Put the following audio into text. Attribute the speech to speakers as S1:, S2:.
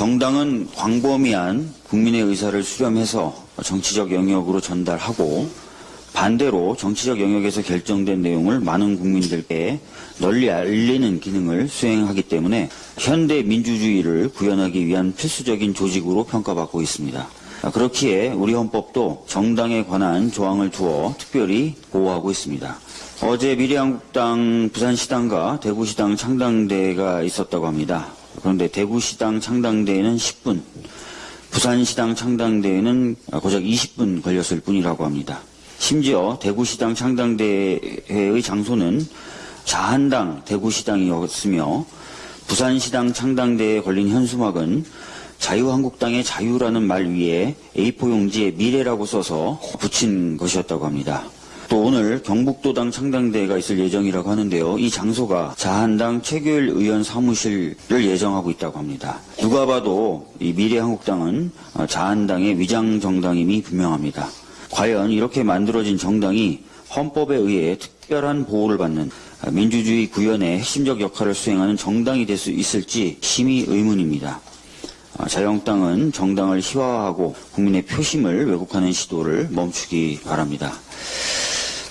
S1: 정당은 광범위한 국민의 의사를 수렴해서 정치적 영역으로 전달하고 반대로 정치적 영역에서 결정된 내용을 많은 국민들께 널리 알리는 기능을 수행하기 때문에 현대 민주주의를 구현하기 위한 필수적인 조직으로 평가받고 있습니다. 그렇기에 우리 헌법도 정당에 관한 조항을 두어 특별히 보호하고 있습니다. 어제 미래한국당 부산시당과 대구시당 창당대회가 있었다고 합니다. 그런데 대구시당 창당대회는 10분, 부산시당 창당대회는 고작 20분 걸렸을 뿐이라고 합니다. 심지어 대구시당 창당대회의 장소는 자한당 대구시당이었으며 부산시당 창당대회에 걸린 현수막은 자유한국당의 자유라는 말 위에 A4 용지에 미래라고 써서 붙인 것이었다고 합니다. 또 오늘 경북도당 창당대회가 있을 예정이라고 하는데요. 이 장소가 자한당 최규일 의원 사무실을 예정하고 있다고 합니다. 누가 봐도 이 미래한국당은 자한당의 위장 정당임이 분명합니다. 과연 이렇게 만들어진 정당이 헌법에 의해 특별한 보호를 받는 민주주의 구현의 핵심적 역할을 수행하는 정당이 될 수 있을지 심히 의문입니다. 자유한국당은 정당을 희화화하고 국민의 표심을 왜곡하는 시도를 멈추기 바랍니다.